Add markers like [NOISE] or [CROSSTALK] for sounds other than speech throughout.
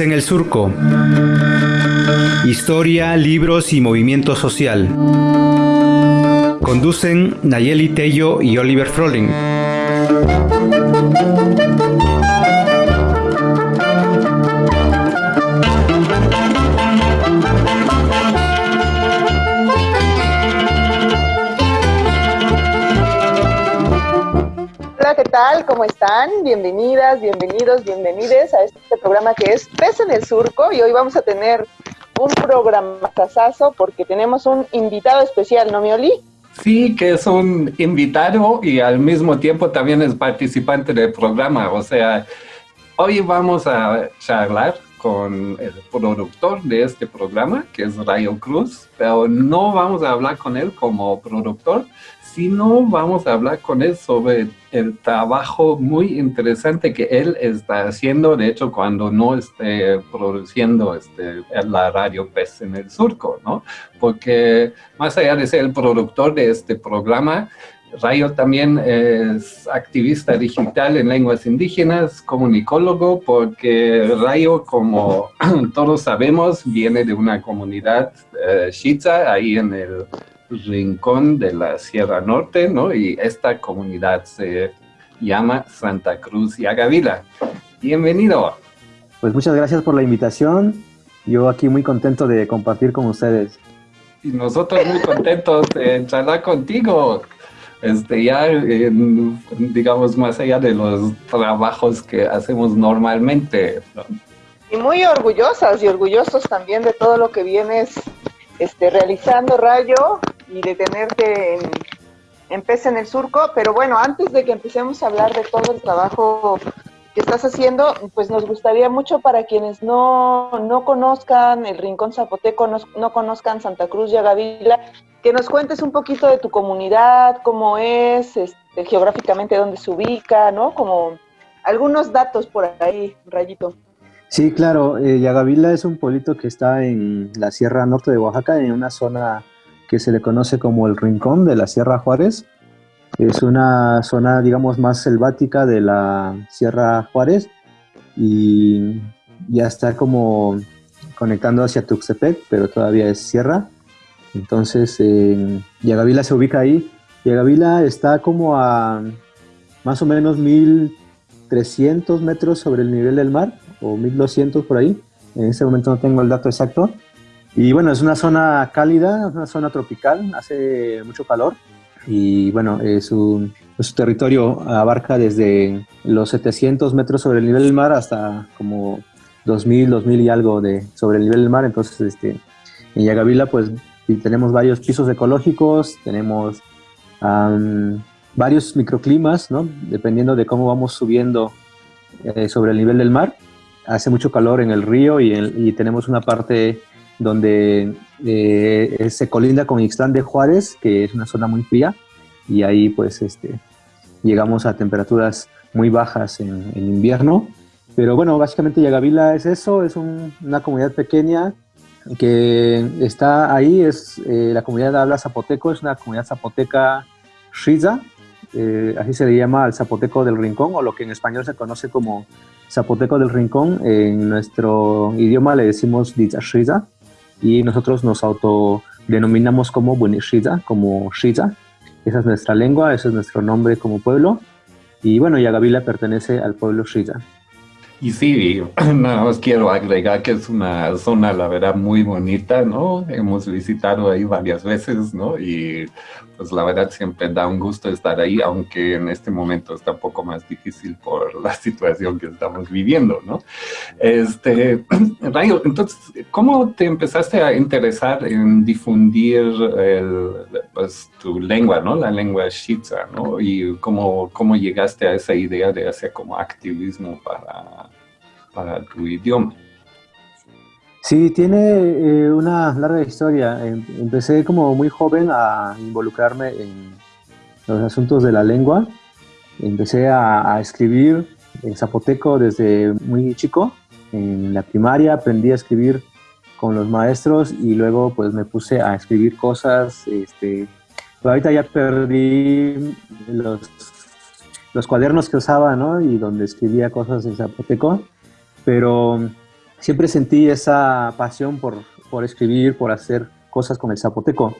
En el Surco. Historia, libros y movimiento social. Conducen Nayeli Tello y Oliver Froling. Bienvenidas, bienvenidos, bienvenides a este programa que es Pez en el Surco y hoy vamos a tener un programa porque tenemos un invitado especial, ¿no, Mioli? Sí, que es un invitado y al mismo tiempo también es participante del programa. O sea, hoy vamos a charlar con el productor de este programa, que es Rayo Cruz, pero no vamos a hablar con él como productor, sino vamos a hablar con él sobre el trabajo muy interesante que él está haciendo, de hecho, cuando no esté produciendo este, la radio PES en el surco, ¿no? Porque más allá de ser el productor de este programa, Rayo también es activista digital en lenguas indígenas, comunicólogo, porque Rayo, como [CLEARS THROAT] todos sabemos, viene de una comunidad eh, ahí en el rincón de la Sierra Norte, ¿no? Y esta comunidad se llama Santa Cruz y Agavila. Bienvenido. Pues muchas gracias por la invitación. Yo aquí muy contento de compartir con ustedes. Y nosotros muy contentos de charlar contigo. Este, ya, digamos, más allá de los trabajos que hacemos normalmente. Y muy orgullosas y orgullosos también de todo lo que vienes este, realizando, Rayo, y de tenerte en, en Pez en el Surco. Pero bueno, antes de que empecemos a hablar de todo el trabajo que estás haciendo, pues nos gustaría mucho para quienes no, no conozcan el Rincón Zapoteco, no, no, conozcan Santa Cruz y Agavila, que nos cuentes un poquito de tu comunidad, cómo es, este, geográficamente dónde se ubica, ¿no? Como algunos datos por ahí, Rayito. Sí, claro, eh, Yagavila es un pueblito que está en la Sierra Norte de Oaxaca, en una zona que se le conoce como el Rincón de la Sierra Juárez. Es una zona, digamos, más selvática de la Sierra Juárez y ya está como conectando hacia Tuxtepec, pero todavía es sierra. Entonces, eh, Yagavila se ubica ahí. Yagavila está como a más o menos 1300 metros sobre el nivel del mar, o 1200 por ahí. En este momento no tengo el dato exacto. Y bueno, es una zona cálida, una zona tropical, hace mucho calor. Y bueno, su, su territorio abarca desde los 700 metros sobre el nivel del mar hasta como 2000, 2000 y algo de, sobre el nivel del mar. Entonces, este, en Yagavila, pues tenemos varios pisos ecológicos, tenemos varios microclimas, ¿no? Dependiendo de cómo vamos subiendo eh, sobre el nivel del mar hace mucho calor en el río y, tenemos una parte donde eh, se colinda con Ixtlán de Juárez, que es una zona muy fría, y ahí pues este, llegamos a temperaturas muy bajas en, invierno. Pero bueno, básicamente Yagavila es eso, es una comunidad pequeña que está ahí, es eh, la comunidad habla zapoteco, es una comunidad zapoteca Shiza, eh, así se le llama al zapoteco del rincón, o lo que en español se conoce como zapoteco del rincón. En nuestro idioma le decimos Shiza y nosotros nos autodenominamos como Bunishiza, como Shiza. Esa es nuestra lengua, ese es nuestro nombre como pueblo. Y bueno, Yagavila pertenece al pueblo Shiza. Y sí, [CLEARS THROAT] nada más quiero agregar que es una zona, la verdad, muy bonita, ¿no? Hemos visitado ahí varias veces, ¿no? Y pues la verdad siempre da un gusto estar ahí, aunque en este momento está un poco más difícil por [LAUGHS] la situación que estamos viviendo, ¿no? Este, [CLEARS THROAT] Rayo, entonces, ¿cómo te empezaste a interesar en difundir pues, tu lengua, ¿no? La lengua Shitza, ¿no? Y cómo, cómo llegaste a esa idea de hacer como activismo para, para tu idioma. Sí, tiene eh, una larga historia. Em, empecé como muy joven a involucrarme en los asuntos de la lengua. Empecé a, escribir en zapoteco desde muy chico. En la primaria aprendí a escribir con los maestros y luego pues me puse a escribir cosas. Este, ahorita ya perdí los, los cuadernos que usaba, ¿no? Y donde escribía cosas en zapoteco. Pero siempre sentí esa pasión por, por escribir, por hacer cosas con el zapoteco.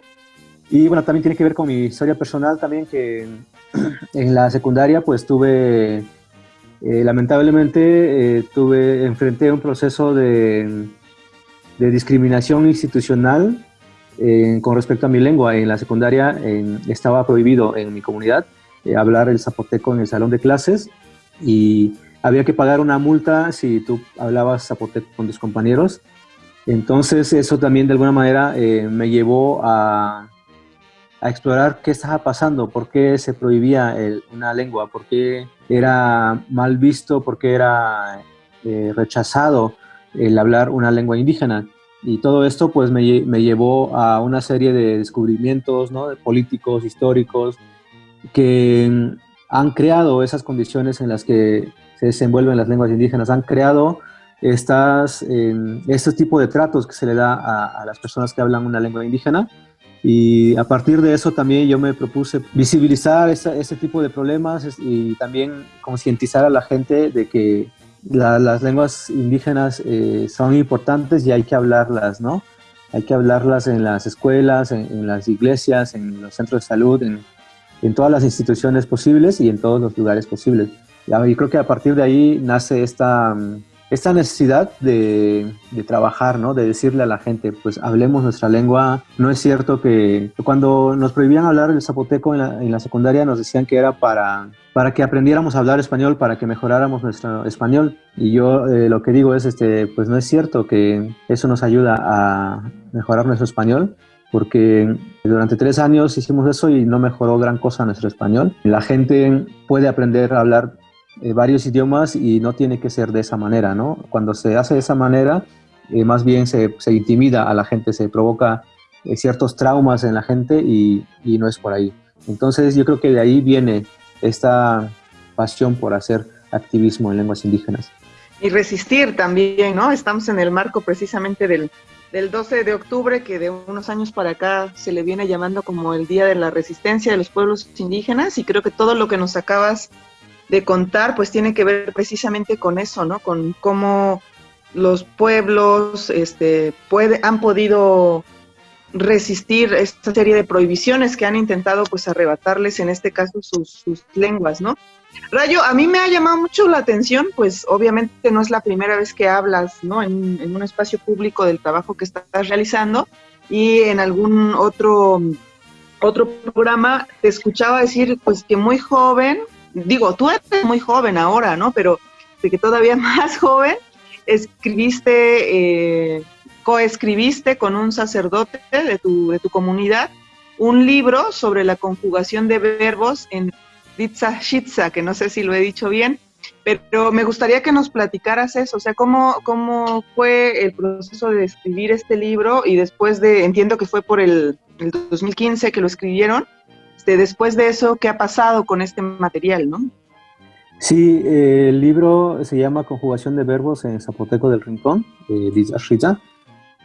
Y bueno, también tiene que ver con mi historia personal también, que [CLEARS THROAT] en la secundaria pues tuve, eh, lamentablemente, eh, tuve, enfrenté un proceso de, de discriminación institucional eh, con respecto a mi lengua. En la secundaria estaba prohibido en mi comunidad hablar el zapoteco en el salón de clases y había que pagar una multa si tú hablabas zapoteco con tus compañeros. Entonces eso también de alguna manera me llevó a a explorar qué estaba pasando, por qué se prohibía una lengua, por qué era mal visto, por qué era eh, rechazado el hablar una lengua indígena. Y todo esto pues me, llevó a una serie de descubrimientos ¿no? de políticos, históricos, que han creado esas condiciones en las que se desenvuelven las lenguas indígenas, han creado estas, eh, este tipo de tratos que se le da a, las personas que hablan una lengua indígena y a partir de eso también yo me propuse visibilizar ese tipo de problemas y también concientizar a la gente de que las lenguas indígenas eh, son importantes y hay que hablarlas, ¿no? Hay que hablarlas en las escuelas, en, las iglesias, en los centros de salud, en, en, todas las instituciones posibles y en todos los lugares posibles. Y creo que a partir de ahí nace esta esta necesidad de, trabajar, ¿no? De decirle a la gente, pues hablemos nuestra lengua. No es cierto que cuando nos prohibían hablar el zapoteco en la, secundaria nos decían que era para, para que aprendiéramos a hablar español, para que mejoráramos nuestro español. Y yo eh, lo que digo es, este, pues no es cierto que eso nos ayuda a mejorar nuestro español porque durante tres años hicimos eso y no mejoró gran cosa nuestro español. La gente puede aprender a hablar eh, varios idiomas y no tiene que ser de esa manera, ¿no? Cuando se hace de esa manera, eh, más bien se, se, intimida a la gente, se provoca eh, ciertos traumas en la gente y, y, no es por ahí. Entonces yo creo que de ahí viene esta pasión por hacer activismo en lenguas indígenas. Y resistir también, ¿no? Estamos en el marco precisamente del, del 12 de octubre, que de unos años para acá se le viene llamando como el Día de la Resistencia de los Pueblos Indígenas, y creo que todo lo que nos acabas de contar, pues tiene que ver precisamente con eso, ¿no? Con cómo los pueblos este, puede, han podido resistir esta serie de prohibiciones que han intentado pues arrebatarles en este caso sus, lenguas, ¿no? Rayo, a mí me ha llamado mucho la atención, pues obviamente no es la primera vez que hablas, ¿no? En, en un espacio público del trabajo que estás realizando y en algún otro, otro programa te escuchaba decir pues que muy joven digo, tú eres muy joven ahora, ¿no? Pero de que todavía [LAUGHS] más joven, escribiste, eh, coescribiste con un sacerdote de tu, de tu comunidad un libro sobre la conjugación de verbos en Ditsa Shitza, que no sé si lo he dicho bien, pero me gustaría que nos platicaras eso, o sea, cómo, cómo fue el proceso de escribir este libro y después de, entiendo que fue por el, el 2015 que lo escribieron, este, después de eso, ¿qué ha pasado con este material, no? Sí, el libro se llama Conjugación de Verbos en Zapoteco del Rincón, de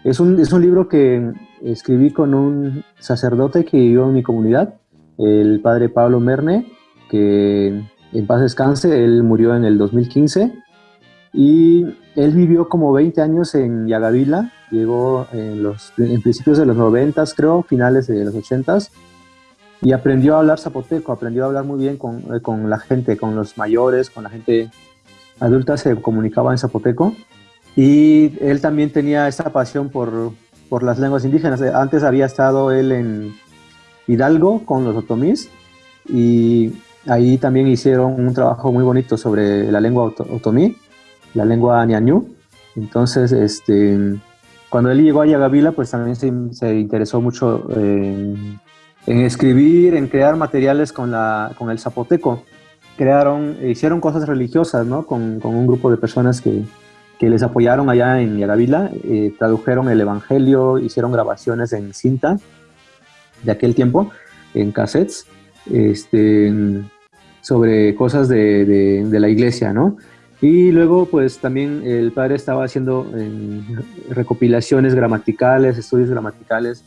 Es un, es un libro que escribí con un sacerdote que vivió en mi comunidad, el padre Pablo Merne, que en paz descanse, él murió en el 2015 y él vivió como 20 años en Yagavila, llegó en, los, en principios de los 90, creo, finales de los 80 y aprendió a hablar zapoteco, aprendió a hablar muy bien con, eh, con, la gente, con los mayores, con la gente adulta, se comunicaba en zapoteco. Y él también tenía esa pasión por, por las lenguas indígenas. Eh, antes había estado él en Hidalgo con los otomís y ahí también hicieron un trabajo muy bonito sobre la lengua otomí, la lengua ñañú. Entonces, este, cuando él llegó a Yagavila, pues también se, se interesó mucho en en escribir, en crear materiales con, la, con el zapoteco. Crearon, hicieron cosas religiosas, ¿no? Con, con un grupo de personas que, que, les apoyaron allá en Yagavila, eh, tradujeron el Evangelio, hicieron grabaciones en cinta de aquel tiempo, en cassettes, este, sobre cosas de, de, la iglesia, ¿no? Y luego, pues también el padre estaba haciendo eh, recopilaciones gramaticales, estudios gramaticales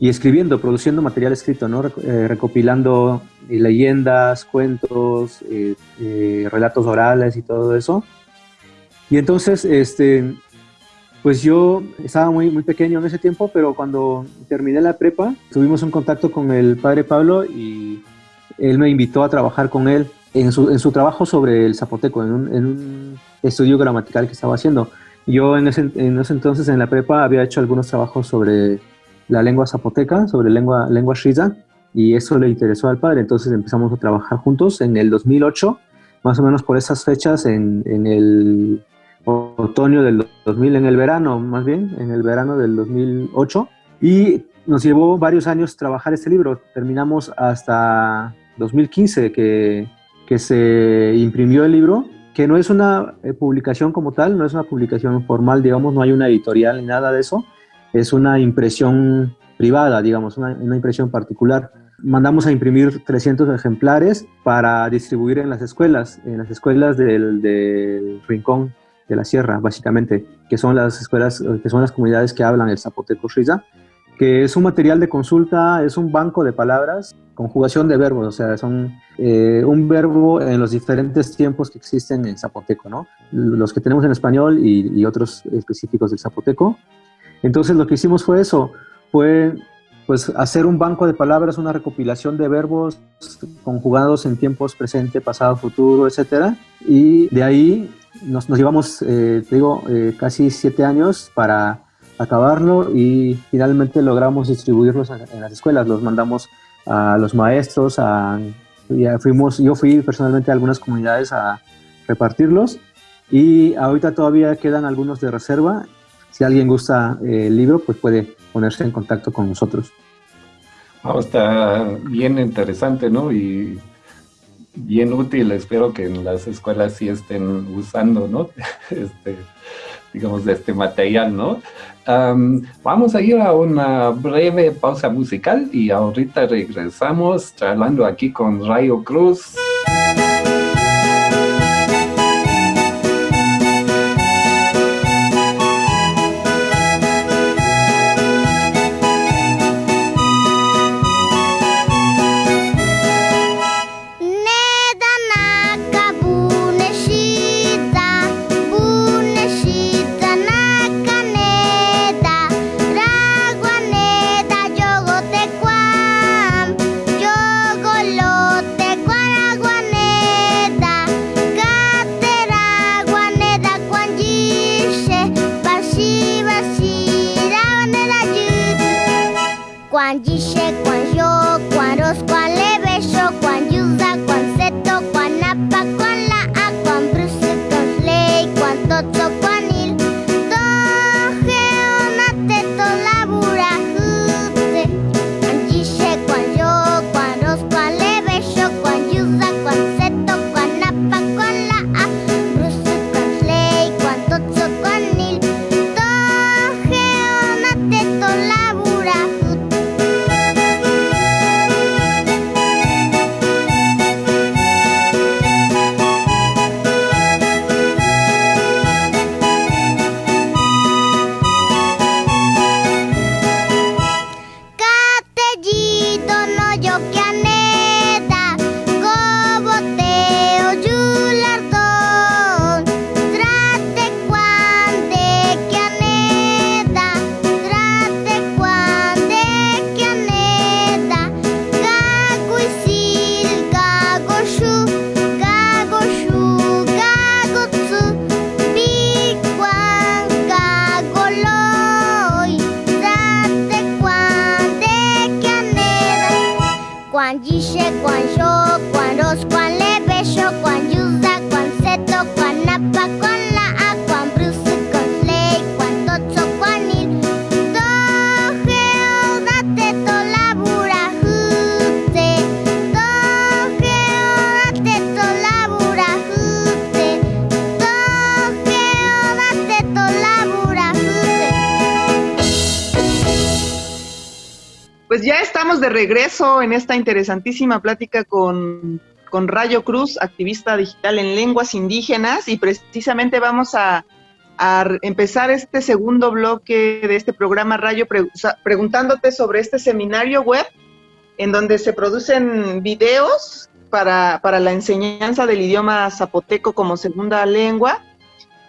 y escribiendo, produciendo material escrito, ¿no? Eh, recopilando eh, leyendas, cuentos, eh, relatos orales y todo eso. Y entonces, este, Pues yo estaba muy, muy pequeño en ese tiempo, pero cuando terminé la prepa, tuvimos un contacto con el padre Pablo y él me invitó a trabajar con él en su, en su trabajo sobre el zapoteco, en un, en un, estudio gramatical que estaba haciendo. Yo en ese, en ese, entonces en la prepa había hecho algunos trabajos sobre la lengua zapoteca, sobre lengua, lengua shiza, y eso le interesó al padre, entonces empezamos a trabajar juntos en el 2008, más o menos por esas fechas, en, en el otoño del 2000, en el verano más bien, en el verano del 2008, y nos llevó varios años trabajar este libro. Terminamos hasta 2015 que, que se imprimió el libro, que no es una eh, publicación como tal, no es una publicación formal, digamos, no hay una editorial ni nada de eso, es una impresión privada, digamos, una, impresión particular. Mandamos a imprimir 300 ejemplares para distribuir en las escuelas, en las escuelas del, Rincón de la Sierra, básicamente, que son las escuelas, que son las comunidades que hablan el zapoteco riza, que es un material de consulta, es un banco de palabras, conjugación de verbos, o sea, son eh, un verbo en los diferentes tiempos que existen en zapoteco, ¿no? Los que tenemos en español y, y otros específicos del zapoteco. Entonces lo que hicimos fue eso, fue pues hacer un banco de palabras, una recopilación de verbos conjugados en tiempos presente, pasado, futuro, etcétera, y de ahí nos, nos llevamos, eh, digo, eh, casi siete años para acabarlo y finalmente logramos distribuirlos en, las escuelas, los mandamos a los maestros, a, fuimos, yo fui personalmente a algunas comunidades a repartirlos y ahorita todavía quedan algunos de reserva. Si alguien gusta eh, el libro, pues puede ponerse en contacto con nosotros. Oh, está bien interesante, ¿no? Y bien útil, espero que en las escuelas sí estén usando, ¿no? [LAUGHS] Este, digamos, de este material, ¿no? Um, vamos a ir a una breve pausa musical y ahorita regresamos charlando aquí con Rayo Cruz. En esta interesantísima plática con, con Rayo Cruz, activista digital en lenguas indígenas, y precisamente vamos a, a empezar este segundo bloque de este programa Rayo pre preguntándote sobre este seminario web en donde se producen videos para, para la enseñanza del idioma zapoteco como segunda lengua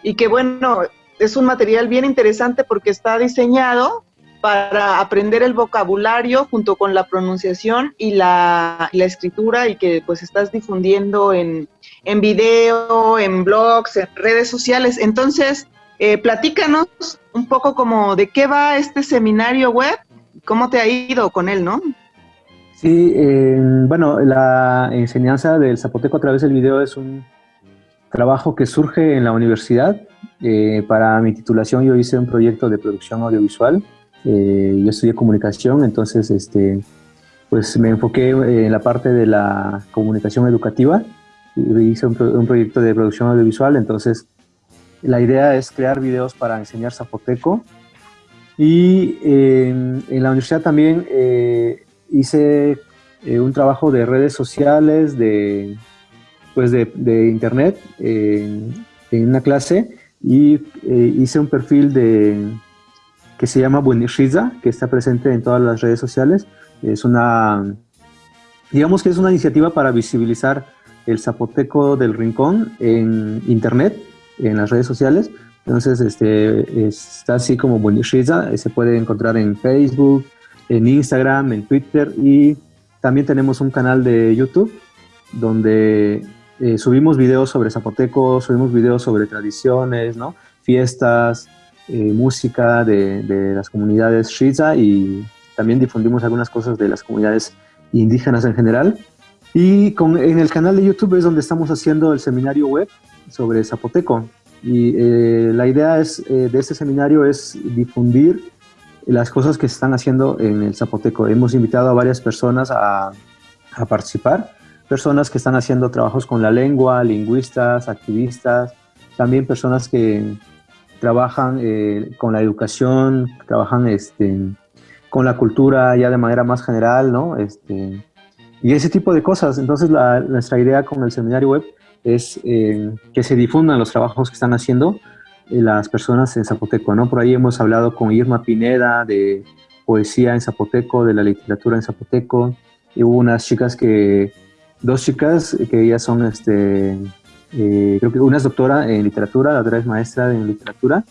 y que bueno, es un material bien interesante porque está diseñado para aprender el vocabulario junto con la pronunciación y la, escritura y que pues estás difundiendo en, en, video, en blogs, en redes sociales. Entonces, eh, platícanos un poco como de qué va este seminario web, cómo te ha ido con él, ¿no? Sí, eh, bueno, la enseñanza del zapoteco a través del video es un trabajo que surge en la universidad. Eh, para mi titulación yo hice un proyecto de producción audiovisual. Yo estudié comunicación, entonces este, pues me enfoqué en la parte de la comunicación educativa. Hice un, un proyecto de producción audiovisual, entonces la idea es crear videos para enseñar zapoteco. Y en la universidad también eh, hice eh, un trabajo de redes sociales, de, pues de, internet, en una clase, y eh, hice un perfil de, que se llama Buenishiza, que está presente en todas las redes sociales. Es una, digamos que es una iniciativa para visibilizar el zapoteco del rincón en internet en las redes sociales. Entonces, este, está así como Buenishiza, se puede encontrar en Facebook, en Instagram, en Twitter y también tenemos un canal de YouTube donde eh, subimos videos sobre Zapoteco, subimos videos sobre tradiciones, ¿no? fiestas, eh, música de, de, las comunidades Shiza y también difundimos algunas cosas de las comunidades indígenas en general. Y con, en el canal de YouTube es donde estamos haciendo el seminario web sobre Zapoteco. Y eh, la idea es, eh, de este seminario es difundir las cosas que se están haciendo en el Zapoteco. Hemos invitado a varias personas a, a participar, personas que están haciendo trabajos con la lengua, lingüistas, activistas, también personas que trabajan eh, con la educación, trabajan este, con la cultura ya de manera más general, ¿no? Este, y ese tipo de cosas. Entonces, la, nuestra idea con el seminario web es eh, que se difundan los trabajos que están haciendo eh, las personas en Zapoteco, ¿no? Por ahí hemos hablado con Irma Pineda de poesía en Zapoteco, de la literatura en Zapoteco, y hubo unas chicas que, dos chicas que ellas son, este, eh, creo que una es doctora en literatura, la otra es maestra en literatura,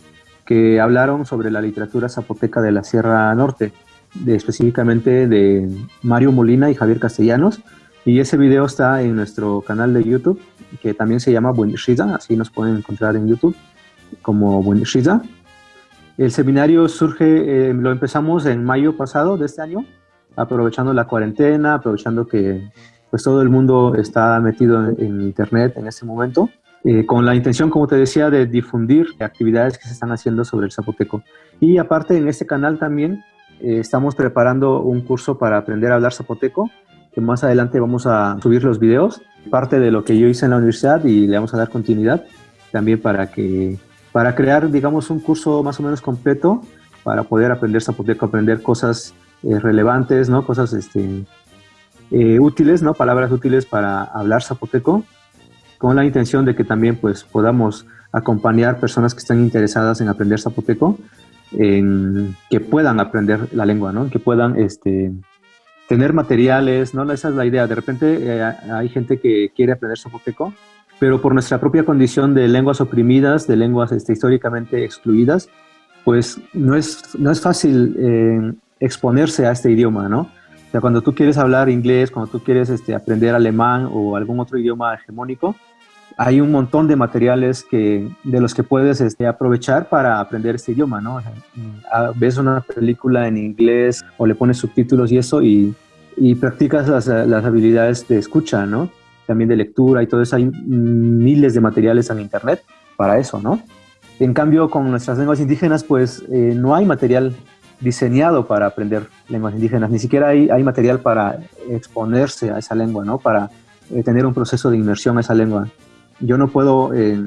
que hablaron sobre la literatura zapoteca de la Sierra Norte, de, específicamente de Mario Molina y Javier Castellanos, y ese video está en nuestro canal de YouTube, que también se llama Buenishiza, así nos pueden encontrar en YouTube como Buenishiza. El seminario surge, eh, lo empezamos en mayo pasado de este año, aprovechando la cuarentena, aprovechando que pues todo el mundo está metido en, internet en este momento, eh, con la intención, como te decía, de difundir actividades que se están haciendo sobre el zapoteco. Y aparte en este canal también eh, estamos preparando un curso para aprender a hablar zapoteco, que más adelante vamos a subir los videos, parte de lo que yo hice en la universidad y le vamos a dar continuidad también para que para crear, digamos, un curso más o menos completo para poder aprender zapoteco, aprender cosas eh, relevantes, ¿no? Cosas este, eh, útiles, ¿no? Palabras útiles para hablar zapoteco, con la intención de que también pues podamos acompañar personas que están interesadas en aprender zapoteco, en que puedan aprender la lengua, ¿no? Que puedan este, tener materiales, ¿no? Esa es la idea. De repente eh, hay gente que quiere aprender zapoteco, pero por nuestra propia condición de lenguas oprimidas, de lenguas este, históricamente excluidas, pues no es, no es fácil eh, exponerse a este idioma, ¿no? O sea, cuando tú quieres hablar inglés, cuando tú quieres este, aprender alemán o algún otro idioma hegemónico, hay un montón de materiales que, de los que puedes este, aprovechar para aprender este idioma, ¿no? Ah, ves una película en inglés o le pones subtítulos y eso y, y practicas las, las, habilidades de escucha, ¿no? También de lectura y todo eso. Hay miles de materiales en internet para eso, ¿no? En cambio, con nuestras lenguas indígenas, pues eh, no hay material diseñado para aprender lenguas indígenas, ni siquiera hay, material para exponerse a esa lengua, ¿no? Para eh, tener un proceso de inmersión a esa lengua. Yo no puedo eh,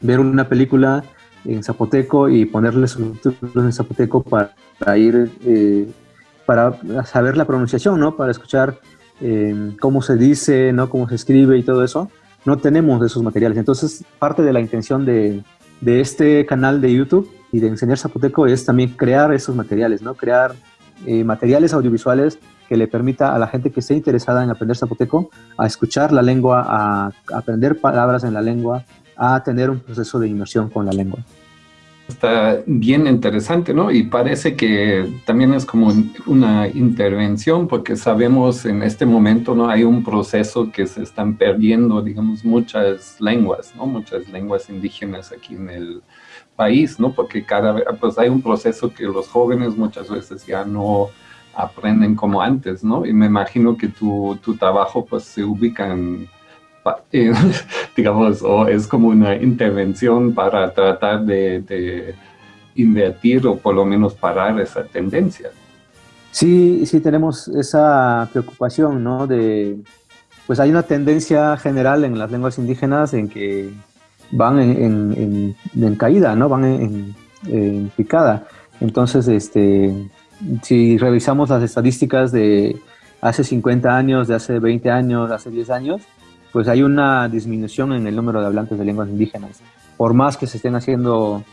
ver una película en zapoteco y ponerle subtítulos en zapoteco para, ir, eh, para saber la pronunciación, ¿no? Para escuchar eh, cómo se dice, ¿no? Cómo se escribe y todo eso. No tenemos esos materiales. Entonces, parte de la intención de, de este canal de YouTube y de enseñar zapoteco es también crear esos materiales, ¿no? Crear materiales audiovisuales que le permita a la gente que esté interesada en aprender zapoteco a escuchar la lengua, a aprender palabras en la lengua, a tener un proceso de inmersión con la lengua. está bien interesante, ¿no? Y parece que también es como una intervención, porque sabemos en este momento, ¿no? Hay un proceso que se están perdiendo, digamos, muchas lenguas, ¿no? Muchas lenguas indígenas aquí en el país, ¿no? Porque cada vez, pues hay un proceso que los jóvenes muchas veces ya no aprenden como antes, ¿no? Y me imagino que tu, tu trabajo, pues, se ubica en [LAUGHS] digamos, o es como una intervención para tratar de, invertir o por lo menos parar esa tendencia. Sí, sí tenemos esa preocupación, ¿no? De, pues hay una tendencia general en las lenguas indígenas en que van en, en, caída, ¿no? Van en, picada. Entonces, este, si revisamos las estadísticas de hace 50 años, de hace 20 años, de hace 10 años, pues hay una disminución en el número de hablantes de lenguas indígenas. Por más que se estén haciendo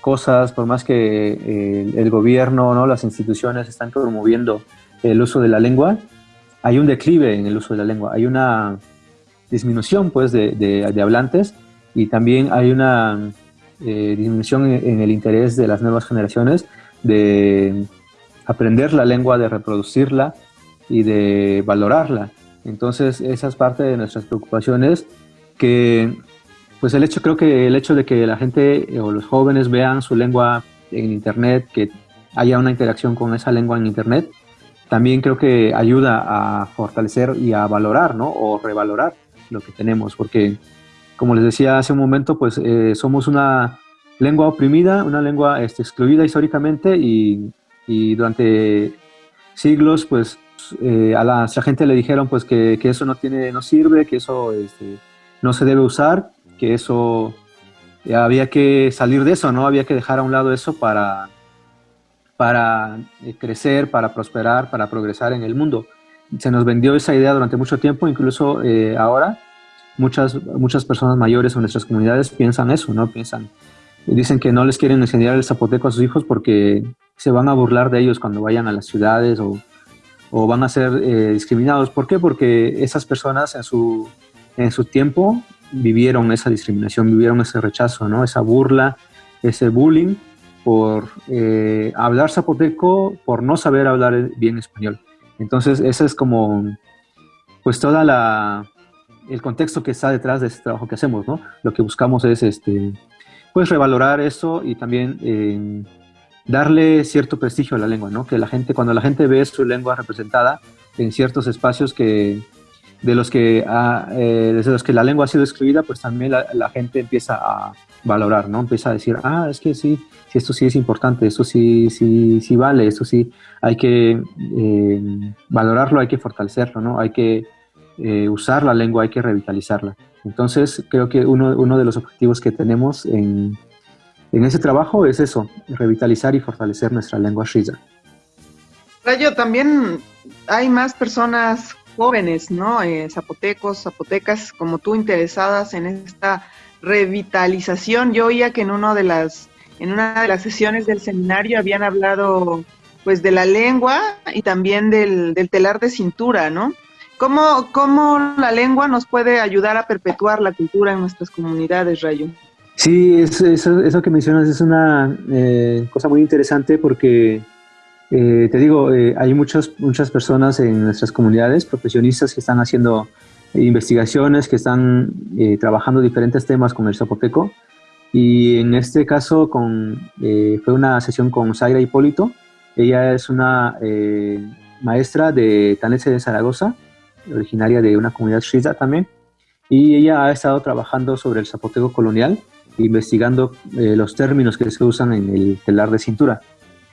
cosas, por más que eh, el gobierno, ¿no? las instituciones están promoviendo el uso de la lengua, hay un declive en el uso de la lengua, hay una disminución pues, de, de, hablantes y también hay una eh, disminución en, el interés de las nuevas generaciones de aprender la lengua, de reproducirla y de valorarla. Entonces, esa es parte de nuestras preocupaciones, que pues el hecho, creo que el hecho de que la gente eh, o los jóvenes vean su lengua en Internet, que haya una interacción con esa lengua en Internet, también creo que ayuda a fortalecer y a valorar, ¿no? O revalorar lo que tenemos, porque como les decía hace un momento, pues eh, somos una lengua oprimida, una lengua este, excluida históricamente y, y durante siglos, pues eh, a la, gente le dijeron pues que, que, eso no, tiene, no sirve, que eso este, no se debe usar, que eso había que salir de eso, ¿no? Había que dejar a un lado eso para, para eh, crecer, para prosperar, para progresar en el mundo. Se nos vendió esa idea durante mucho tiempo, incluso eh, ahora muchas, muchas personas mayores en nuestras comunidades piensan eso, ¿no? Piensan, dicen que no les quieren enseñar el zapoteco a sus hijos porque se van a burlar de ellos cuando vayan a las ciudades o o van a ser eh, discriminados. ¿Por qué? Porque esas personas en su, en su tiempo vivieron esa discriminación, vivieron ese rechazo, ¿no? esa burla, ese bullying por eh, hablar zapoteco, por no saber hablar bien español. Entonces, ese es como, pues, toda la, el contexto que está detrás de este trabajo que hacemos, ¿no? Lo que buscamos es, este, pues, revalorar eso y también eh, darle cierto prestigio a la lengua, ¿no? Que la gente, cuando la gente ve su lengua representada en ciertos espacios que de los que eh, desde los que la lengua ha sido excluida, pues también la, gente empieza a valorar, ¿no? Empieza a decir, ah, es que sí, sí esto sí es importante, esto sí, sí, sí vale, esto sí hay que eh, valorarlo, hay que fortalecerlo, ¿no? Hay que eh, usar la lengua, hay que revitalizarla. Entonces, creo que uno, uno de los objetivos que tenemos en, en ese trabajo es eso, revitalizar y fortalecer nuestra lengua shiza. Rayo, también hay más personas jóvenes, ¿no? Eh, zapotecos, zapotecas como tú interesadas en esta revitalización. Yo oía que en uno de las en una de las sesiones del seminario habían hablado pues de la lengua y también del, telar de cintura, ¿no? ¿Cómo, ¿Cómo la lengua nos puede ayudar a perpetuar la cultura en nuestras comunidades, Rayo? Sí, eso, que mencionas es una eh, cosa muy interesante porque, eh, te digo, eh, hay muchas, muchas personas en nuestras comunidades, profesionistas que están haciendo investigaciones, que están trabajando diferentes temas con el zapoteco. Y en este caso con, fue una sesión con Zaira Hipólito. Ella es una maestra de Tanese de Zaragoza, originaria de una comunidad shiza también. Y ella ha estado trabajando sobre el zapoteco colonial investigando eh, los términos que se usan en el telar de cintura.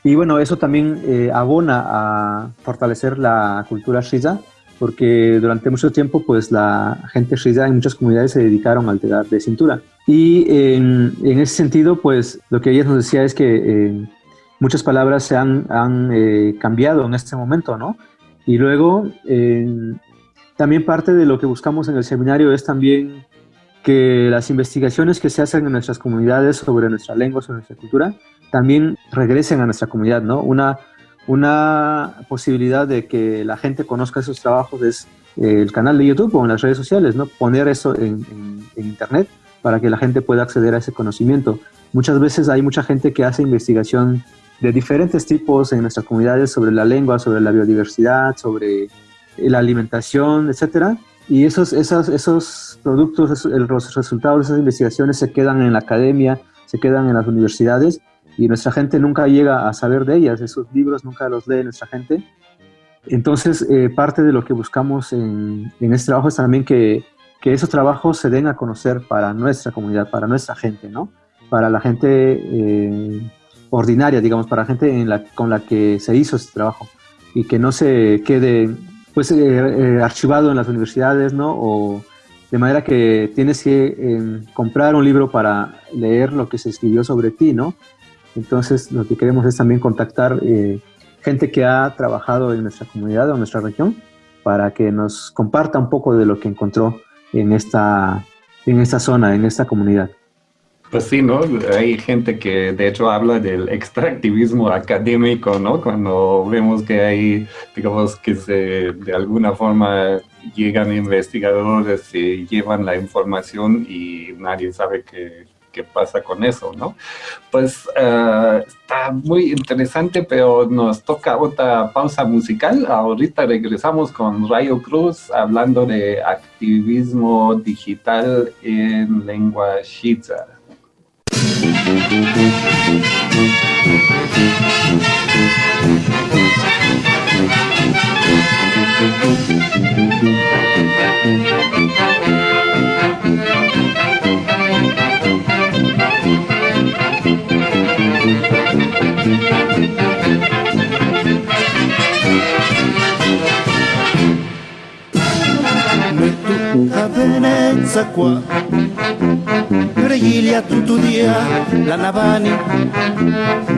Y bueno, eso también eh, abona a fortalecer la cultura shiza, porque durante mucho tiempo pues la gente shiza en muchas comunidades se dedicaron al telar de cintura. Y en, ese sentido, pues lo que ella nos decía es que eh, muchas palabras se han cambiado en este momento, ¿no? Y luego, también parte de lo que buscamos en el seminario es también que las investigaciones que se hacen en nuestras comunidades sobre nuestra lengua, sobre nuestra cultura, también regresen a nuestra comunidad, ¿no? Una, una posibilidad de que la gente conozca esos trabajos es eh, el canal de YouTube o en las redes sociales, ¿no? Poner eso en, Internet para que la gente pueda acceder a ese conocimiento. muchas veces hay mucha gente que hace investigación de diferentes tipos en nuestras comunidades sobre la lengua, sobre la biodiversidad, sobre la alimentación, etcétera. Y esos, esos, esos productos, los resultados de esas investigaciones se quedan en la academia, se quedan en las universidades y nuestra gente nunca llega a saber de ellas, esos libros nunca los lee nuestra gente. Entonces, eh, parte de lo que buscamos en, en, este trabajo es también que, que, esos trabajos se den a conocer para nuestra comunidad, para nuestra gente, ¿no? Para la gente eh, ordinaria, digamos, para la gente con la que se hizo este trabajo y que no se quede pues eh, archivado en las universidades, ¿no? O de manera que tienes que comprar un libro para leer lo que se escribió sobre ti, ¿no? Entonces, lo que queremos es también contactar eh, gente que ha trabajado en nuestra comunidad o nuestra región para que nos comparta un poco de lo que encontró en esta, en esta zona, en esta comunidad. Pues sí, ¿no? Hay gente que de hecho habla del extractivismo académico, ¿no? Cuando vemos que hay, digamos, que se, de alguna forma llegan investigadores y llevan la información y nadie sabe qué, qué pasa con eso, ¿no? Pues uh, está muy interesante, pero nos toca otra pausa musical. Ahorita regresamos con Rayo Cruz hablando de activismo digital en lengua shiza. Thank you. Venezia qua Regiglia tutto dia la navani.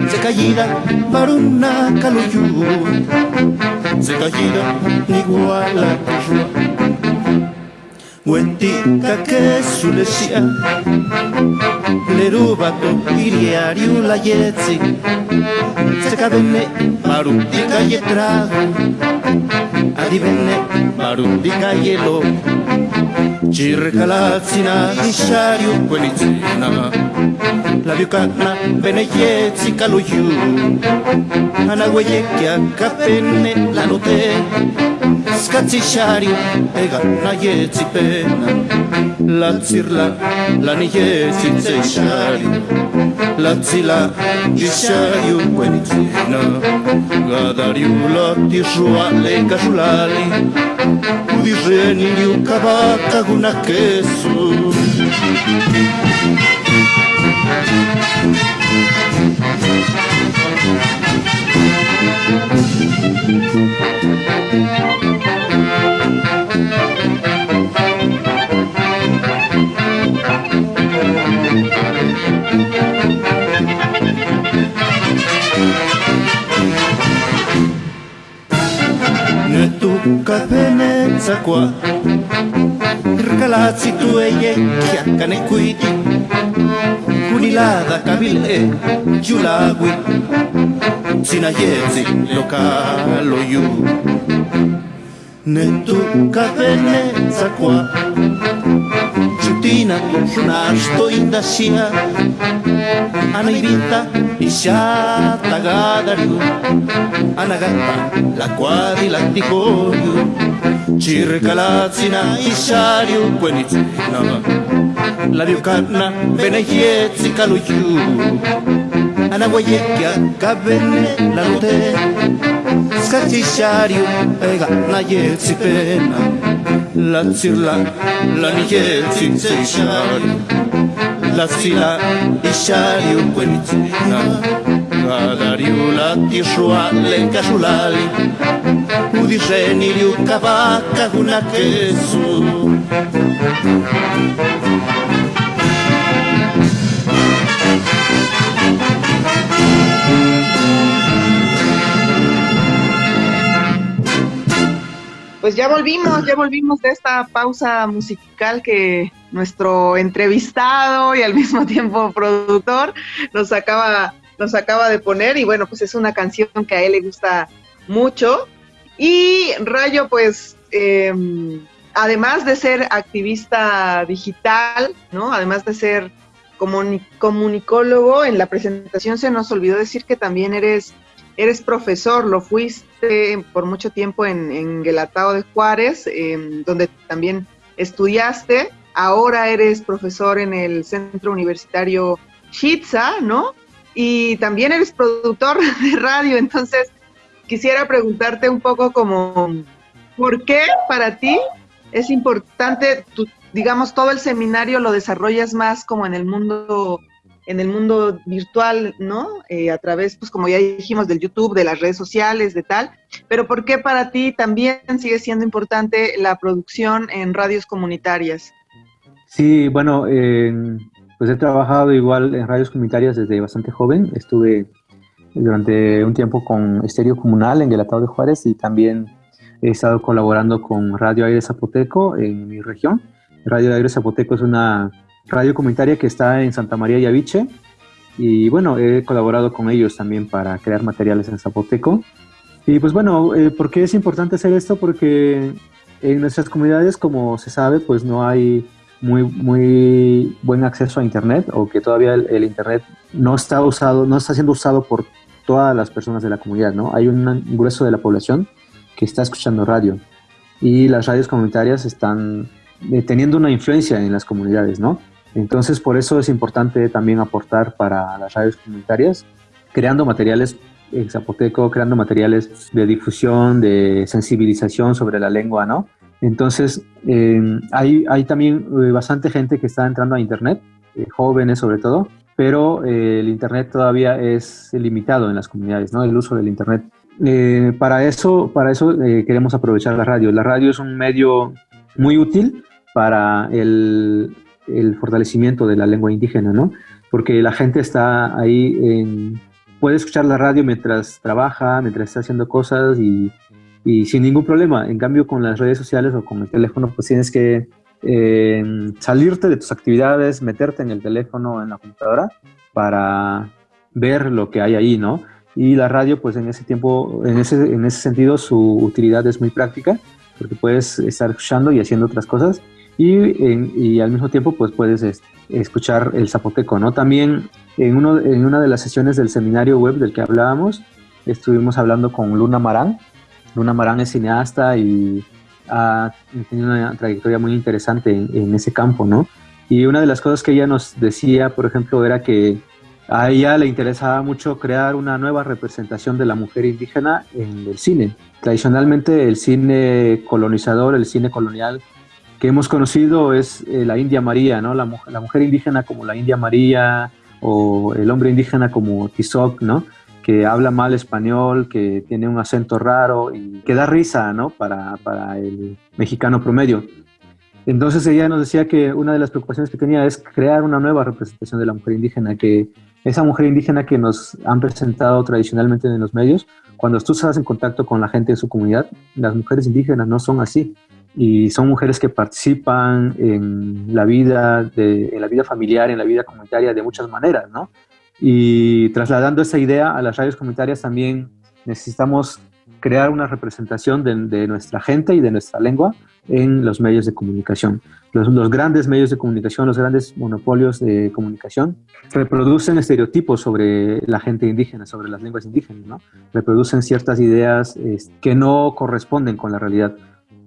Se caída baruna caluyu Se caída iguala Guentika kezulezia Leru bako iriari ulaietzi Zeka bene barundika jetrago Adi bene barundika jelo Txirrekalatzina isariu kuelitzina Labiukakna bene jetzi che Anagueiekiak la lanute askatzi xari egan nahi etzipena Latzirla lan iezitze xari. Latzila gizaiu kuenitzina Gadariu lati zua lekasulali Udirren iliukabak agunak ezu Thank you. senza qua Irkalazzi tu e chiaccane quiti Unilada cabile giulagui Sinayezi localo iu. Ne tu cadenezza qua. Ciutina sunasto indasia Anaivita isha tagadariu Anagata la quadrilatticoiu Circalazzi na isciario quenizzi No, no La dio canna bene iezzi calo giù Ana guaiecchia cabene la lute Scatti pena. La zirla la niezzi se isciario La zila isciario quenizzi No, no Badariu la tisua Pues ya volvimos, ya volvimos de esta pausa musical que nuestro entrevistado y al mismo [LAUGHS] tiempo productor nos acaba, nos acaba de poner. Y bueno, pues es una canción que a él le gusta mucho. Y Rayo, pues, eh, además de ser activista digital, ¿no? Además de ser comunicólogo. En la presentación se nos olvidó decir que también eres, eres profesor, lo fuiste por mucho tiempo en, en Guelatao de Juárez, em, donde también estudiaste. Ahora eres profesor en el Centro Universitario Shitza, ¿no? Y también eres productor [LAUGHS] de radio, entonces quisiera preguntarte un poco como, ¿por qué para ti es importante, digamos, todo el seminario lo desarrollas más como en el mundo en el mundo virtual, ¿no? Eh, a través, pues como ya dijimos, del YouTube, de las redes sociales, de tal. Pero ¿por qué para ti también sigue siendo importante la producción en radios comunitarias? Sí, bueno, pues he trabajado igual en radios comunitarias desde bastante joven. Estuve durante un tiempo con Estéreo Comunal en Guelatao de Juárez y también he estado colaborando con Radio Aire Zapoteco en mi región. Radio Aire Zapoteco es una radio comunitaria que está en Santa María y Aviche y bueno, he colaborado con ellos también para crear materiales en Zapoteco. Y pues bueno, eh, ¿por qué es importante hacer esto? Porque en nuestras comunidades, como se sabe, pues no hay muy, muy buen acceso a Internet o que todavía el, Internet no está usado, no está siendo usado por todas las personas de la comunidad, ¿no? Hay un grueso de la población que está escuchando radio y las radios comunitarias están eh, teniendo una influencia en las comunidades, ¿no? Entonces, por eso es importante también aportar para las radios comunitarias, creando materiales en zapoteco, creando materiales de difusión, de sensibilización sobre la lengua, ¿no? Entonces, em, hay, hay, también eh, bastante gente que está entrando a Internet, eh, jóvenes sobre todo, pero eh, el Internet todavía es limitado en las comunidades, ¿no? El uso del Internet. para eso, para eso queremos aprovechar la radio. La radio es un medio muy útil para el, el fortalecimiento de la lengua indígena, ¿no? Porque la gente está ahí, en, puede escuchar la radio mientras trabaja, mientras está haciendo cosas y, y, sin ningún problema. En cambio, con las redes sociales o con el teléfono, pues tienes que salirte de tus actividades, meterte en el teléfono, en la computadora, para ver lo que hay ahí, ¿no? Y la radio, pues en ese tiempo, en ese, en ese sentido, su utilidad es muy práctica, porque puedes estar escuchando y haciendo otras cosas y, al mismo tiempo pues puedes escuchar el zapoteco, ¿no? También en, uno, en una de las sesiones del seminario web del que hablábamos, estuvimos hablando con Luna Marán. Luna Marán es cineasta y ha tenido una trayectoria muy interesante en, ese campo, ¿no? Y una de las cosas que ella nos decía, por ejemplo, era que a ella le interesaba mucho crear una nueva representación de la mujer indígena en el cine. Tradicionalmente el cine colonizador, el cine colonial, que hemos conocido es eh, la India María, ¿no? La, la, mujer indígena como la India María o el hombre indígena como Tizoc, ¿no? Que habla mal español, que tiene un acento raro y que da risa, ¿no? Para, para el mexicano promedio. Entonces ella nos decía que una de las preocupaciones que tenía es crear una nueva representación de la mujer indígena, que esa mujer indígena que nos han presentado tradicionalmente en los medios, cuando tú estás en contacto con la gente de su comunidad, las mujeres indígenas no son así y son mujeres que participan en la vida, de, en la vida familiar, en la vida comunitaria de muchas maneras, ¿no? Y trasladando esa idea a las radios comunitarias también necesitamos crear una representación de, nuestra gente y de nuestra lengua en los medios de comunicación. Los, los, grandes medios de comunicación, los grandes monopolios de comunicación reproducen estereotipos sobre la gente indígena, sobre las lenguas indígenas, ¿no? Reproducen ciertas ideas que no corresponden con la realidad.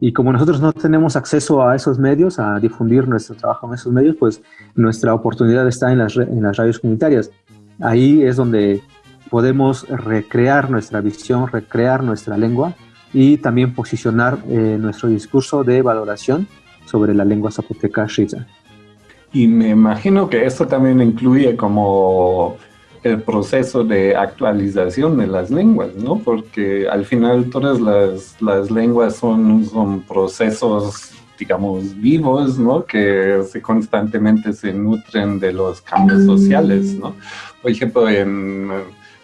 Y como nosotros no tenemos acceso a esos medios, a difundir nuestro trabajo en esos medios, pues nuestra oportunidad está en las, en las radios comunitarias. Ahí es donde podemos recrear nuestra visión, recrear nuestra lengua y también posicionar eh, nuestro discurso de valoración sobre la lengua zapoteca shiza. Y me imagino que esto también incluye como el proceso de actualización de las lenguas, ¿no? Porque al final todas las, las lenguas son, son procesos, digamos, vivos, ¿no? Que se constantemente se nutren de los cambios sociales, ¿no? Por ejemplo, en, me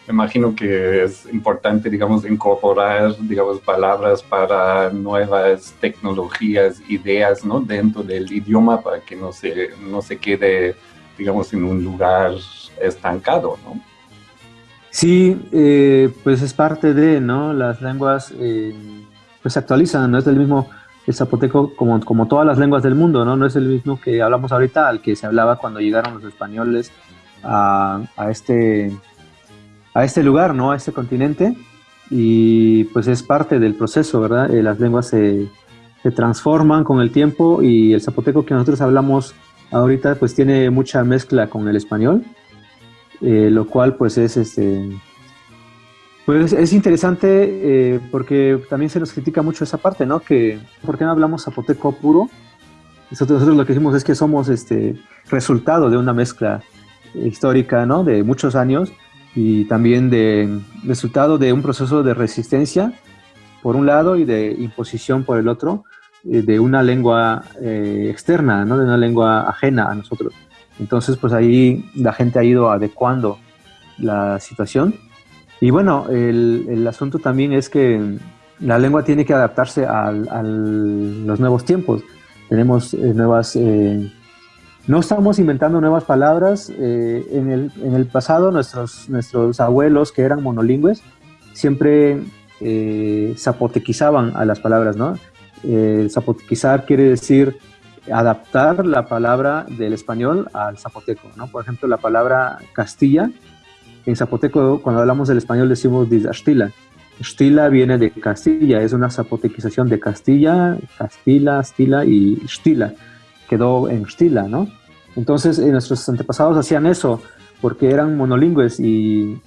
imagino que es importante, digamos, incorporar, digamos, palabras para nuevas tecnologías, ideas, ¿no? Dentro del idioma para que no se, no se quede, digamos, en un lugar estancado, ¿no? Sí, eh, pues es parte de, ¿no? Las lenguas eh, pues se actualizan, no es el mismo, el zapoteco, como, como todas las lenguas del mundo, ¿no? No es el mismo que hablamos ahorita al que se hablaba cuando llegaron los españoles a, este, a este lugar, ¿no? A este continente. Y pues es parte del proceso, ¿verdad? Eh, las lenguas se, se transforman con el tiempo y el zapoteco que nosotros hablamos ahorita pues tiene mucha mezcla con el español, eh, lo cual pues es este pues es interesante eh, porque también se nos critica mucho esa parte, ¿no? Que ¿por qué no hablamos zapoteco puro? Nosotros, nosotros lo que decimos es que somos este resultado de una mezcla histórica, ¿no? De muchos años y también de resultado de un proceso de resistencia por un lado y de imposición por el otro eh, de una lengua eh, externa, ¿no? de una lengua ajena a nosotros. Entonces, pues ahí la gente ha ido adecuando la situación. Y bueno, el, el asunto también es que la lengua tiene que adaptarse a los nuevos tiempos. Tenemos eh, nuevas... no estamos inventando nuevas palabras. en, el, en, el, pasado, nuestros, nuestros abuelos que eran monolingües siempre zapotequizaban a las palabras, ¿no? Eh, zapotequizar quiere decir adaptar la palabra del español al zapoteco, ¿no? Por ejemplo, la palabra Castilla, en zapoteco cuando hablamos del español decimos Dizastila. Stila viene de Castilla, es una zapotequización de Castilla, Castilla, Stila y Stila. Quedó en Stila, ¿no? Entonces, eh, nuestros antepasados hacían eso porque eran monolingües y,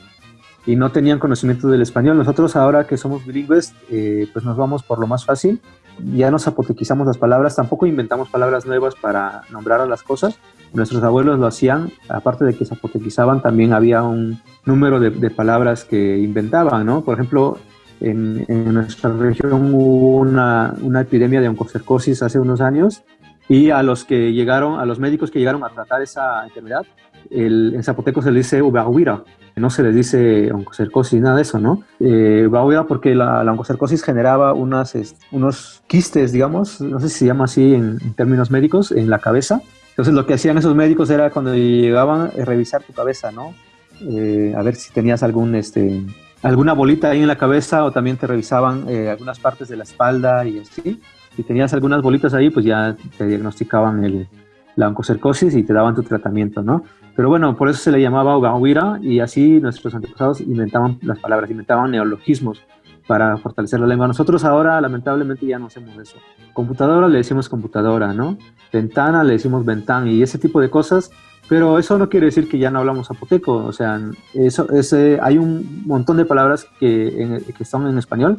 y, no tenían conocimiento del español. Nosotros ahora que somos bilingües, eh, pues nos vamos por lo más fácil ya nos apotequizamos las palabras, tampoco inventamos palabras nuevas para nombrar a las cosas. Nuestros abuelos lo hacían, aparte de que se apotequizaban, también había un número de, palabras que inventaban, ¿no? Por ejemplo, en, nuestra región hubo una, una, epidemia de oncocercosis hace unos años y a los que llegaron, a los médicos que llegaron a tratar esa enfermedad, el, en zapoteco se le dice ubahuira, no se les dice oncocercosis, nada de eso, ¿no? Eh, porque la, la, oncocercosis generaba unas, unos quistes, digamos, no sé si se llama así en, términos médicos, en la cabeza. Entonces lo que hacían esos médicos era cuando llegaban a revisar tu cabeza, ¿no? Eh, a ver si tenías algún, este, alguna bolita ahí en la cabeza o también te revisaban eh, algunas partes de la espalda y así. Si tenías algunas bolitas ahí, pues ya te diagnosticaban el, la oncocercosis y te daban tu tratamiento, ¿no? Pero bueno, por eso se le llamaba Ugawira y así nuestros antepasados inventaban las palabras, inventaban neologismos para fortalecer la lengua. Nosotros ahora lamentablemente ya no hacemos eso. Computadora le decimos computadora, ¿no? Ventana le decimos ventana y ese tipo de cosas, pero eso no quiere decir que ya no hablamos zapoteco, o sea, eso, ese, hay un montón de palabras que, que son en español,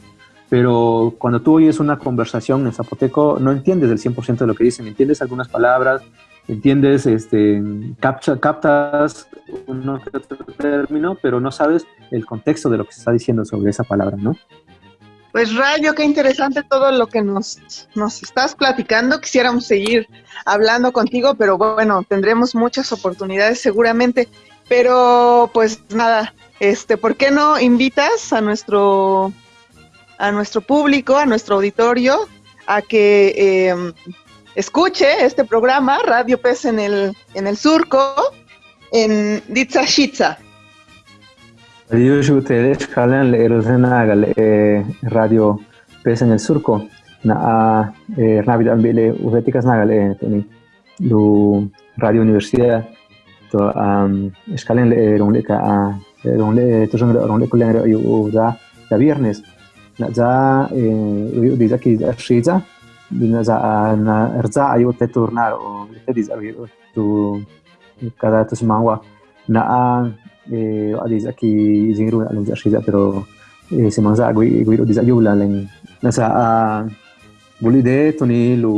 pero cuando tú oyes una conversación en zapoteco no entiendes el 100% de lo que dicen, entiendes algunas palabras, entiendes, este, captas un término, pero no sabes el contexto de lo que se está diciendo sobre esa palabra, ¿no? Pues Rayo, qué interesante todo lo que nos, nos estás platicando. Quisiéramos seguir hablando contigo, pero bueno, tendremos muchas oportunidades seguramente. Pero pues nada, este, ¿por qué no invitas a nuestro a nuestro público, a nuestro auditorio, a que eh, escuche este programa, Radio Pez en el, en el surco, en Ditzashitza. ustedes jalan le radio pes en el surco na eh, rápido ambile uveticas nagale toni lu radio universidad to escalen le ronle ka ronle da da viernes na za eh di zaki da shiza binaza na rza ayo te tornar o te diz ayo tu cada tu semangwa na a eh adiz aquí jinru alim zashiza pero eh se manza gui gui diz ayo la len na sa a buli de toni lu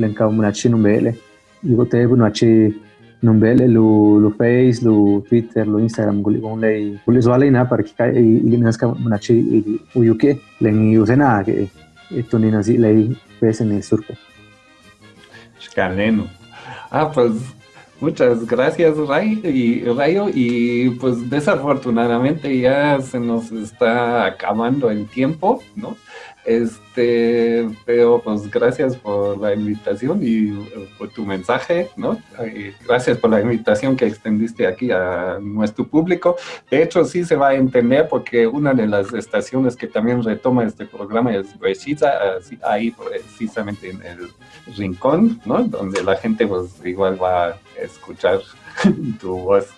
len ka munachi numbele digo te bunachi numbele lu lu face lu twitter lu instagram gon lei guli zwale na par ki kai ili naska munachi uyuke len usena ke toni nazi lei pues en el surco. Escaleno. Ah, pues muchas gracias Ray y Rayo y pues desafortunadamente ya se nos está acabando el tiempo, ¿no? Este Este, pero pues gracias por la invitación y eh, por tu mensaje, ¿no? gracias por la invitación que extendiste aquí a nuestro público. De hecho, sí se va a entender porque una de las estaciones que también retoma este programa es Brechiza, ahí precisamente en el rincón, ¿no? Donde la gente pues igual va a escuchar [LAUGHS] tu voz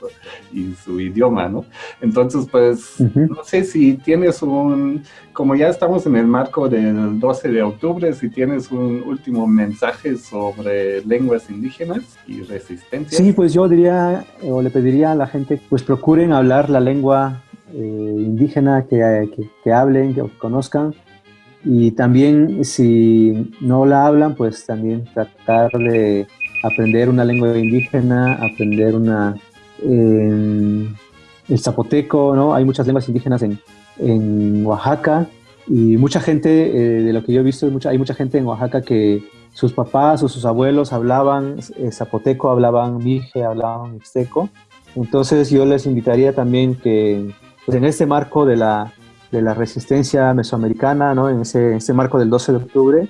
y su idioma, ¿no? Entonces, pues, no sé si tienes un, como ya estamos en el marco del 12 de octubre, si tienes un último mensaje sobre lenguas indígenas y resistencia. Sí, pues yo diría, o le pediría a la que pues procuren hablar la lengua eh, indígena que, que, que hablen, que conozcan, y también si no la hablan, pues también tratar de aprender una lengua indígena, aprender una, el zapoteco, ¿no? Hay muchas lenguas indígenas en, en Oaxaca y mucha gente, eh, de lo que yo he visto, mucha, hay mucha gente en Oaxaca que sus papás o sus abuelos hablaban eh, zapoteco, hablaban mije, hablaban mixteco. Entonces yo les invitaría también que pues en este marco de la, de la resistencia mesoamericana, ¿no? en, ese, ese marco del 12 de octubre,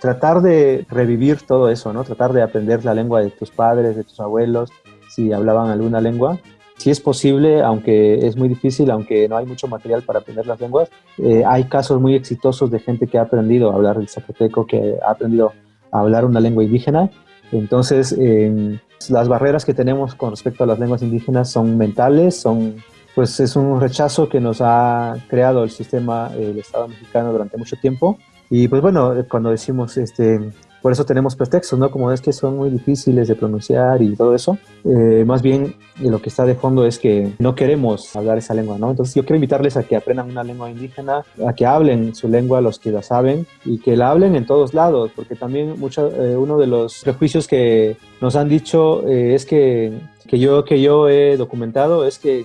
tratar de revivir todo eso, ¿no? Tratar de aprender la lengua de tus padres, de tus abuelos, si hablaban alguna lengua. Si es posible, aunque es muy difícil, aunque no hay mucho material para aprender las lenguas, eh, hay casos muy exitosos de gente que ha aprendido a hablar el zapoteco, que ha aprendido a hablar una lengua indígena. Entonces, las barreras que tenemos con respecto a las lenguas indígenas son mentales, son pues es un rechazo que nos ha creado el sistema, el Estado mexicano durante mucho tiempo y pues bueno, cuando decimos, este, por eso tenemos pretextos, ¿no? Como es que son muy difíciles de pronunciar y todo eso, eh, más bien lo que está de fondo es que no queremos hablar esa lengua, ¿no? Entonces yo quiero invitarles a que aprendan una lengua indígena, a que hablen su lengua los que la saben y que la hablen en todos lados, porque también mucho, eh, uno de los prejuicios que nos han dicho eh, es que, que, yo, que yo he documentado es que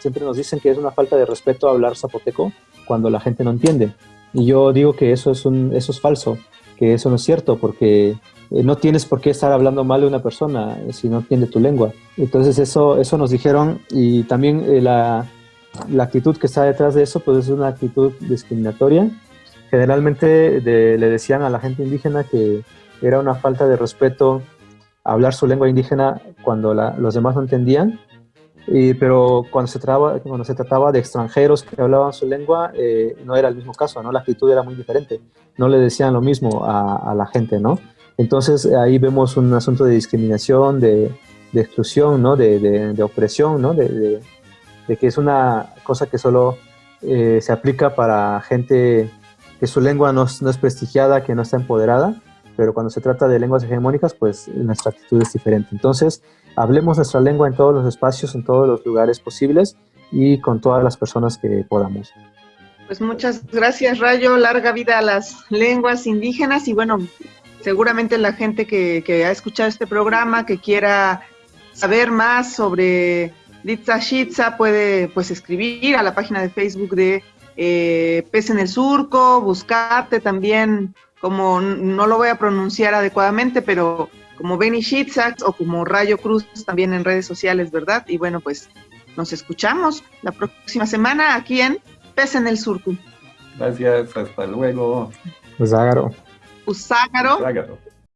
siempre nos dicen que es una falta de respeto hablar zapoteco cuando la gente no entiende. Y yo digo que eso es, un, eso es falso, que eso no es cierto, porque eh, no tienes por qué estar hablando mal de una persona eh, si no entiende tu lengua. Entonces eso, eso nos dijeron y también eh, la, la, actitud que está detrás de eso pues es una actitud discriminatoria. Generalmente le decían a la gente indígena que era una falta de respeto hablar su lengua indígena cuando los demás no entendían pero cuando se, trataba, cuando se trataba de extranjeros que hablaban su lengua, eh, no era el mismo caso, ¿no? La actitud era muy diferente. No le decían lo mismo a, la gente, ¿no? Entonces ahí vemos un asunto de discriminación, de, de exclusión, ¿no? De, de, opresión, ¿no? De, que es una cosa que solo eh, se aplica para gente que su lengua no, no es prestigiada, que no está empoderada, pero cuando se trata de lenguas hegemónicas, pues nuestra actitud es diferente. Entonces, hablemos nuestra lengua en todos los espacios, en todos los lugares posibles y con todas las personas que podamos. Pues muchas gracias, Rayo. Larga vida a las lenguas indígenas y bueno, seguramente la gente que, ha escuchado este programa, que quiera saber más sobre Litza Shitza, puede pues escribir a la página de Facebook de eh, Pez en el Surco, buscarte también, como no lo voy a pronunciar adecuadamente, pero como Benny Shitzax o como Rayo Cruz también en redes sociales, ¿verdad? Y bueno, pues nos escuchamos la próxima semana aquí en Pez en el Surco. Gracias, hasta luego. Uságaro. Uságaro.